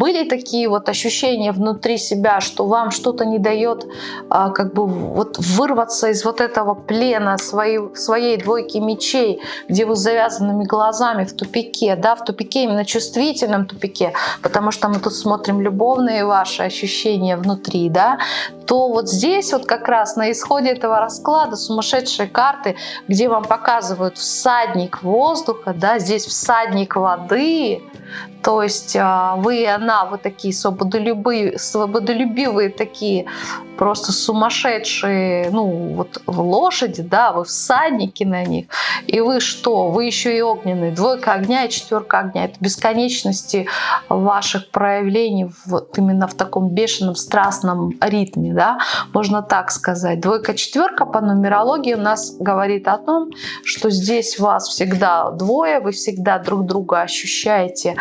были такие вот ощущения внутри себя, что вам что-то не дает а, как бы вот вырваться из вот этого плена своей, своей двойки мечей, где вы с завязанными глазами в тупике, да, в тупике, именно чувствительном тупике, потому что мы тут смотрим любовные ваши ощущения внутри, да, то вот здесь вот как раз на исходе этого расклада сумасшедшие карты, где вам показывают всадник воздуха, да, здесь всадник воды, то есть а, вы и она, вы такие свободолюбивые, свободолюбивые такие, просто сумасшедшие, ну вот в лошади, да, вы всадники на них. И вы что? Вы еще и огненные. Двойка огня и четверка огня. Это бесконечности ваших проявлений вот именно в таком бешеном, страстном ритме, да, можно так сказать. Двойка-четверка по нумерологии у нас говорит о том, что здесь вас всегда двое, вы всегда друг друга ощущаете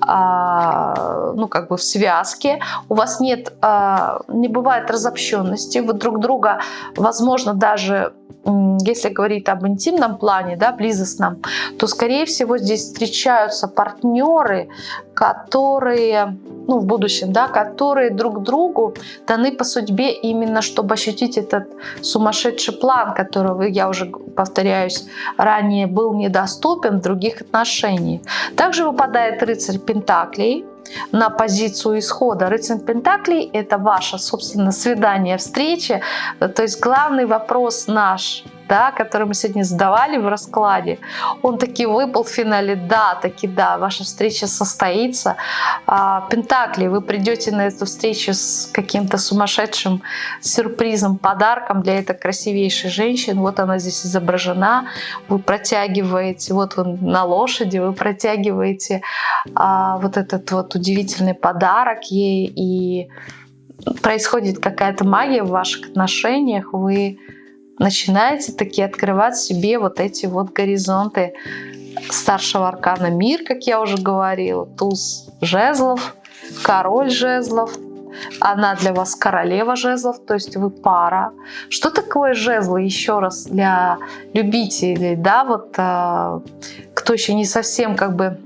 ну, как бы в связке, у вас нет, а, не бывает разобщенности, вы друг друга, возможно, даже если говорить об интимном плане, да, близостном, то, скорее всего, здесь встречаются партнеры, которые, ну, в будущем, да, которые друг другу даны по судьбе именно, чтобы ощутить этот сумасшедший план, который, я уже повторяюсь, ранее был недоступен в других отношениях. Также выпадает рыцарь Пентаклей, на позицию исхода. Рыцарь Пентаклей – это ваше, собственно, свидание, встреча. То есть главный вопрос наш – да, который мы сегодня задавали в раскладе, он таки выпал в финале. Да, таки да, ваша встреча состоится. А, Пентакли, вы придете на эту встречу с каким-то сумасшедшим сюрпризом, подарком для этой красивейшей женщины. Вот она здесь изображена. Вы протягиваете, вот вы на лошади, вы протягиваете а, вот этот вот удивительный подарок ей, и происходит какая-то магия в ваших отношениях, вы начинаете таки открывать себе вот эти вот горизонты старшего аркана. Мир, как я уже говорила, туз жезлов, король жезлов, она для вас королева жезлов, то есть вы пара. Что такое жезлы, еще раз, для любителей, да, вот э, кто еще не совсем как бы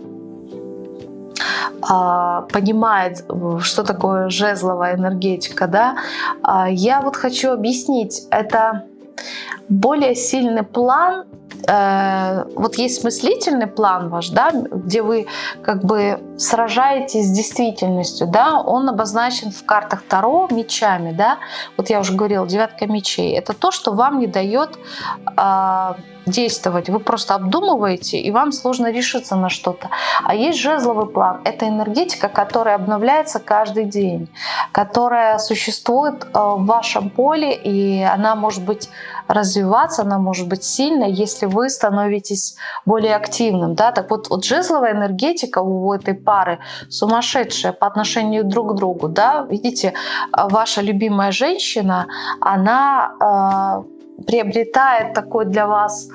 э, понимает, что такое жезловая энергетика, да, э, я вот хочу объяснить, это более сильный план, э, вот есть мыслительный план ваш, да, где вы как бы сражаетесь с действительностью, да, он обозначен в картах Таро мечами, да, вот я уже говорила, девятка мечей, это то, что вам не дает э, действовать. Вы просто обдумываете, и вам сложно решиться на что-то. А есть жезловый план. Это энергетика, которая обновляется каждый день, которая существует э, в вашем поле, и она может быть развиваться, она может быть сильной, если вы становитесь более активным. Да? Так вот, вот жезловая энергетика у этой пары сумасшедшая по отношению друг к другу. Да? Видите, ваша любимая женщина, она э, приобретает такой для вас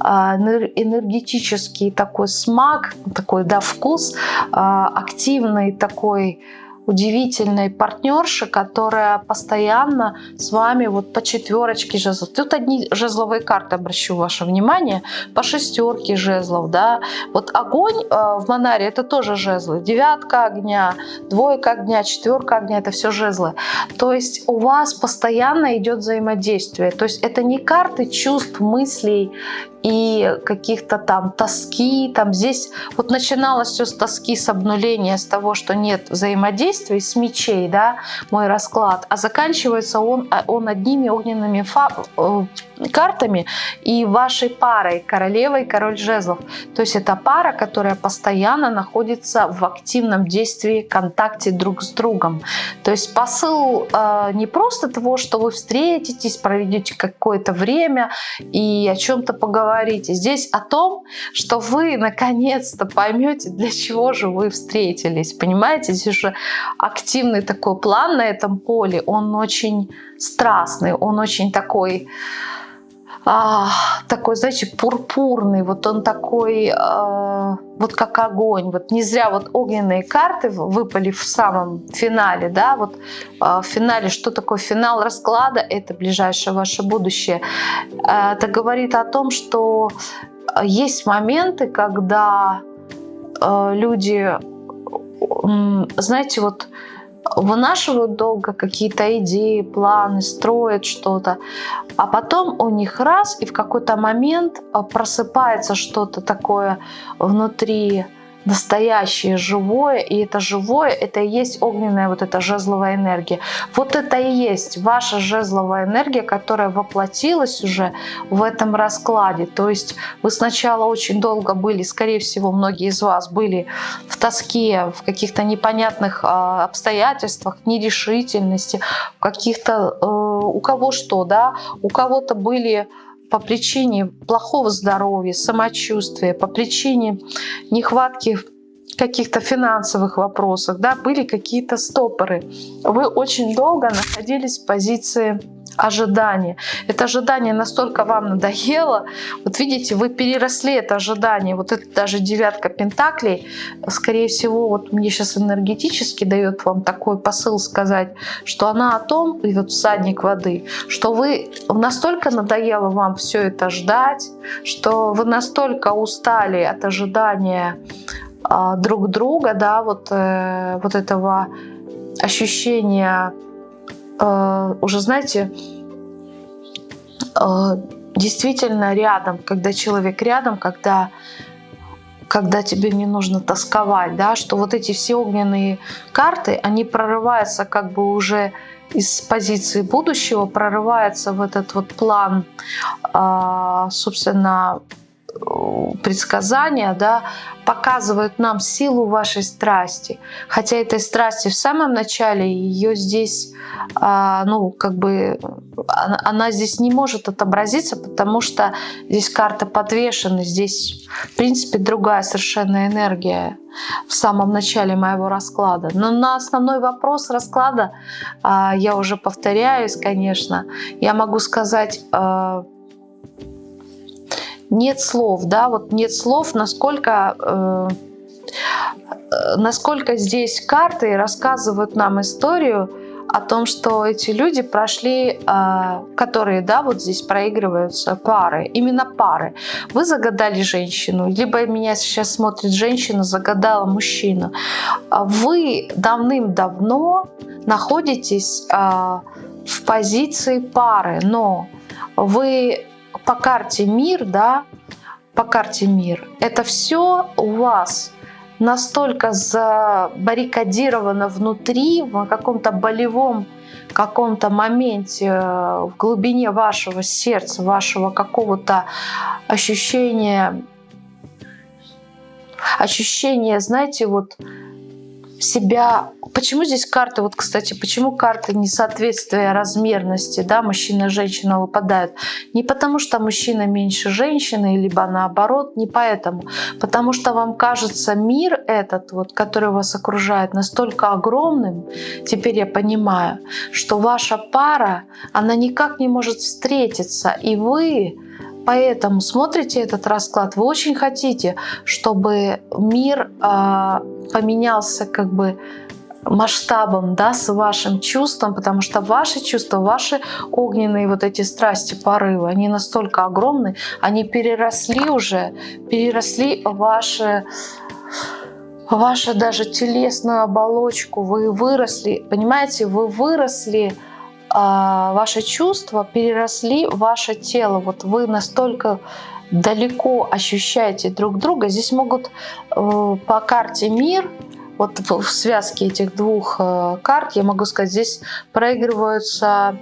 э, энергетический такой смак, такой да, вкус, э, активный такой удивительной партнерши, которая постоянно с вами вот по четверочке жезлов. Тут одни жезловые карты, обращу ваше внимание, по шестерке жезлов, да. Вот огонь э, в Монаре это тоже жезлы. Девятка огня, двойка огня, четверка огня, это все жезлы. То есть у вас постоянно идет взаимодействие. То есть это не карты чувств, мыслей и каких-то там тоски. Там здесь вот начиналось все с тоски, с обнуления, с того, что нет взаимодействия, с мечей, да, мой расклад. А заканчивается он, а, он одними огненными э, картами и вашей парой, королевой король жезлов. То есть это пара, которая постоянно находится в активном действии, контакте друг с другом. То есть посыл э, не просто того, что вы встретитесь, проведете какое-то время и о чем-то поговорите. Здесь о том, что вы наконец-то поймете, для чего же вы встретились. Понимаете, здесь уже активный такой план на этом поле, он очень страстный, он очень такой а, такой, знаете, пурпурный, вот он такой, а, вот как огонь. Вот не зря вот огненные карты выпали в самом финале, да, вот а, в финале, что такое финал расклада, это ближайшее ваше будущее. А, это говорит о том, что есть моменты, когда а, люди, знаете, вот вынашивают долго какие-то идеи, планы, строят что-то, а потом у них раз, и в какой-то момент а, просыпается что-то такое внутри настоящее, живое, и это живое, это и есть огненная вот эта жезловая энергия. Вот это и есть ваша жезловая энергия, которая воплотилась уже в этом раскладе. То есть вы сначала очень долго были, скорее всего, многие из вас были в тоске, в каких-то непонятных а, обстоятельствах, нерешительности, в каких-то, э, у кого что, да, у кого-то были по причине плохого здоровья, самочувствия, по причине нехватки каких-то финансовых вопросах, да, были какие-то стопоры. Вы очень долго находились в позиции ожидание. Это ожидание настолько вам надоело. Вот видите, вы переросли это ожидание. Вот это даже девятка пентаклей, скорее всего, вот мне сейчас энергетически дает вам такой посыл сказать, что она о том, и вот всадник воды, что вы настолько надоело вам все это ждать, что вы настолько устали от ожидания э, друг друга, да, вот, э, вот этого ощущения уже, знаете, э, действительно рядом, когда человек рядом, когда когда тебе не нужно тосковать, да, что вот эти все огненные карты, они прорываются как бы уже из позиции будущего, прорываются в этот вот план, э, собственно, предсказания, да, показывают нам силу вашей страсти. Хотя этой страсти в самом начале ее здесь, а, ну, как бы, она, здесь не может отобразиться, потому что здесь карта подвешена, здесь, в принципе, другая совершенно энергия в самом начале моего расклада. Но на основной вопрос расклада, а, я уже повторяюсь, конечно, я могу сказать а, нет слов, да, вот нет слов, насколько, э, насколько здесь карты рассказывают нам историю о том, что эти люди прошли, э, которые, да, вот здесь проигрываются пары, именно пары. Вы загадали женщину, либо меня сейчас смотрит женщина, загадала мужчину. А вы давным-давно находитесь э, в позиции пары, но вы по карте мир, да, по карте мир, это все у вас настолько забаррикадировано внутри, в каком-то болевом каком-то моменте э, в глубине вашего сердца, вашего какого-то ощущения, ощущения, знаете, вот себя... Почему здесь карты, вот, кстати, почему карты несоответствия размерности, да, мужчина и женщина выпадают? Не потому, что мужчина меньше женщины, либо наоборот, не поэтому. Потому что вам кажется мир этот, вот, который вас окружает, настолько огромным, теперь я понимаю, что ваша пара, она никак не может встретиться, и вы Поэтому смотрите этот расклад, вы очень хотите, чтобы мир э, поменялся как бы масштабом, да, с вашим чувством, потому что ваши чувства, ваши огненные вот эти страсти, порывы, они настолько огромны, они переросли уже, переросли ваши вашу даже телесную оболочку, вы выросли, понимаете, вы выросли ваши чувства переросли в ваше тело. Вот вы настолько далеко ощущаете друг друга. Здесь могут э, по карте мир, вот в связке этих двух э, карт, я могу сказать, здесь проигрываются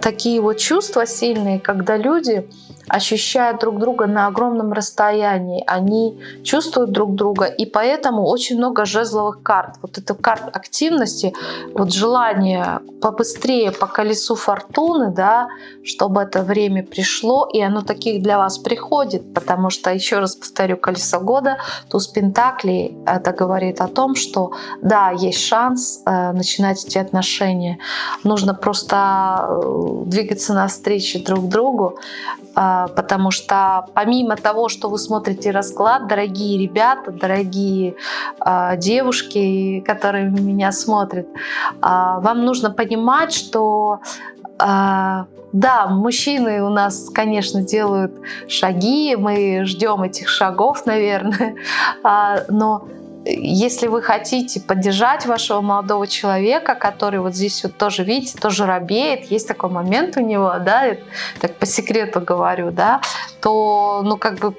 такие вот чувства сильные, когда люди ощущают друг друга на огромном расстоянии, они чувствуют друг друга, и поэтому очень много жезловых карт. Вот это карт активности, вот желание побыстрее по колесу фортуны, да, чтобы это время пришло, и оно таких для вас приходит, потому что, еще раз повторю, колесо года, туз Пентаклей, это говорит о том, что да, есть шанс э, начинать эти отношения. Нужно просто э, двигаться навстречу друг другу, а, потому что помимо того, что вы смотрите расклад, дорогие ребята, дорогие а, девушки, которые меня смотрят, а, вам нужно понимать, что да, мужчины у нас, конечно, делают шаги, мы ждем этих шагов, наверное, но если вы хотите поддержать вашего молодого человека, который вот здесь вот тоже, видите, тоже робеет, есть такой момент у него, да, так по секрету говорю, да, то, ну, как бы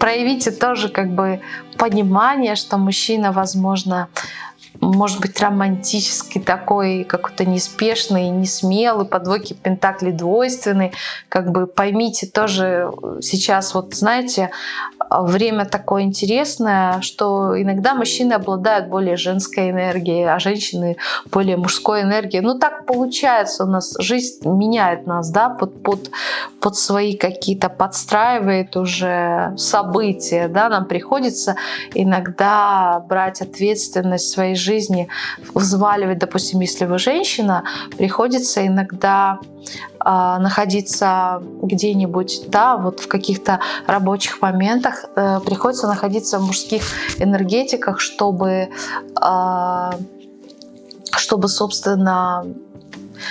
проявите тоже как бы понимание, что мужчина, возможно, может быть, романтический такой, какой-то неспешный, несмелый, по двойке пентаклей двойственный. Как бы поймите тоже сейчас, вот знаете, время такое интересное, что иногда мужчины обладают более женской энергией, а женщины более мужской энергией. Ну так получается у нас, жизнь меняет нас, да, под, под, под свои какие-то подстраивает уже события, да, нам приходится иногда брать ответственность своей жизни, взваливать, допустим, если вы женщина, приходится иногда а, находиться где-нибудь, да, вот в каких-то рабочих моментах, э, приходится находиться в мужских энергетиках, чтобы, э, чтобы, собственно,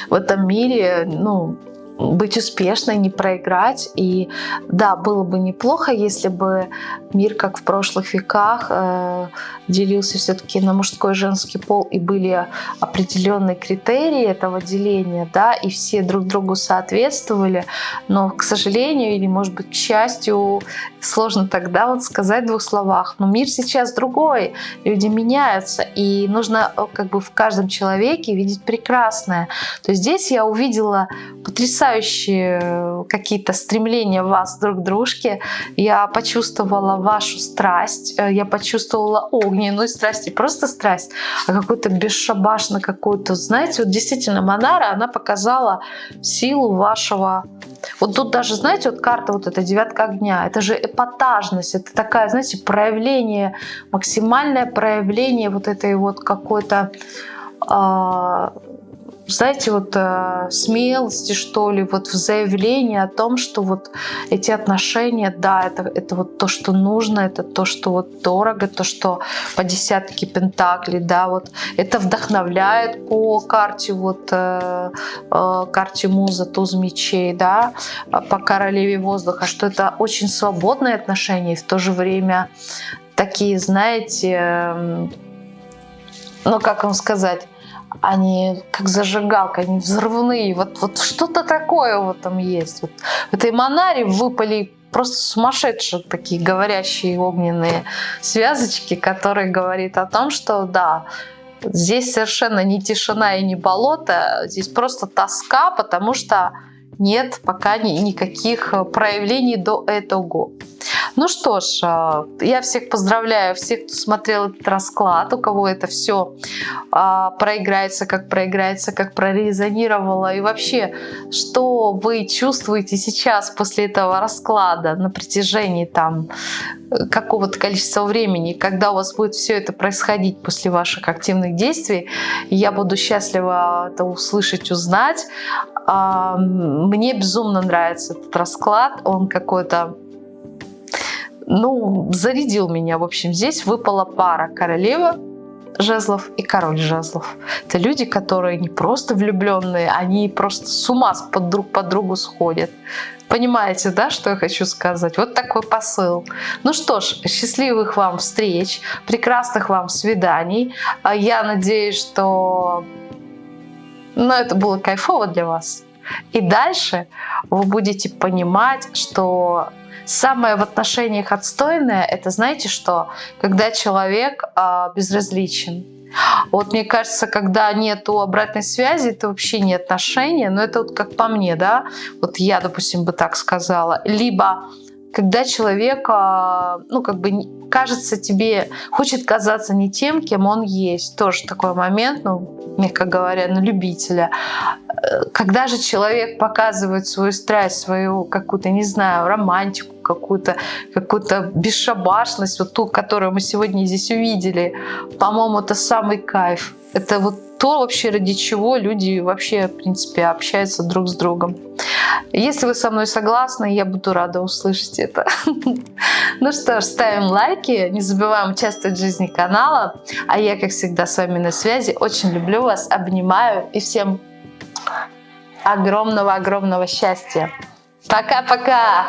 в этом мире, ну, быть успешной, не проиграть. И да, было бы неплохо, если бы мир, как в прошлых веках, э, делился все-таки на мужской и женский пол, и были определенные критерии этого деления, да, и все друг другу соответствовали. Но, к сожалению, или, может быть, к счастью, сложно тогда вот сказать в двух словах. Но мир сейчас другой, люди меняются, и нужно э, как бы в каждом человеке видеть прекрасное. То есть здесь я увидела потрясающие э, какие-то стремления вас друг к дружке. Я почувствовала вашу страсть, э, я почувствовала огненную страсть, не просто страсть, а какую-то бесшабашно какую-то, знаете, вот действительно Монара, она показала силу вашего вот тут даже, знаете, вот карта вот эта девятка огня, это же эпатажность, это такая, знаете, проявление, максимальное проявление вот этой вот какой-то э, знаете, вот э, смелости, что ли, вот в заявлении о том, что вот эти отношения, да, это, это вот то, что нужно, это то, что вот дорого, то, что по десятке пентаклей, да, вот это вдохновляет по карте, вот э, э, карте муза, туз мечей, да, по королеве воздуха, что это очень свободные отношения и в то же время такие, знаете, ну, как вам сказать, они как зажигалка, они взрывные. Вот, вот что-то такое вот там есть. Вот в этой Монаре выпали просто сумасшедшие такие говорящие огненные связочки, которые говорит о том, что да, Здесь совершенно не тишина и не болото, здесь просто тоска, потому что нет пока ни, никаких проявлений до этого. Ну что ж, а, я всех поздравляю, всех, кто смотрел этот расклад, у кого это все а, проиграется, как проиграется, как прорезонировало. И вообще, что вы чувствуете сейчас после этого расклада на протяжении там какого-то количества времени, когда у вас будет все это происходить после ваших активных действий, я буду счастлива это услышать, узнать. Мне безумно нравится этот расклад, он какой-то ну, зарядил меня. В общем, здесь выпала пара королева жезлов и король жезлов. Это люди, которые не просто влюбленные, они просто с ума под друг по другу сходят. Понимаете, да, что я хочу сказать? Вот такой посыл. Ну что ж, счастливых вам встреч, прекрасных вам свиданий. А я надеюсь, что ну, это было кайфово для вас. И дальше вы будете понимать, что Самое в отношениях отстойное, это знаете что? Когда человек а, безразличен. Вот мне кажется, когда нету обратной связи, это вообще не отношения, но это вот как по мне, да, вот я, допустим, бы так сказала. Либо когда человек, а, ну, как бы кажется тебе, хочет казаться не тем, кем он есть. Тоже такой момент, ну, мягко говоря, на любителя. Э, когда же человек показывает свою страсть, свою какую-то, не знаю, романтику, какую-то какую-то бесшабашность, вот ту, которую мы сегодня здесь увидели, по-моему, это самый кайф. Это вот то вообще, ради чего люди вообще, в принципе, общаются друг с другом. Если вы со мной согласны, я буду рада услышать это. Ну что ж, ставим лайки, не забываем участвовать в жизни канала. А я, как всегда, с вами на связи. Очень люблю вас, обнимаю и всем огромного-огромного счастья. Пока-пока!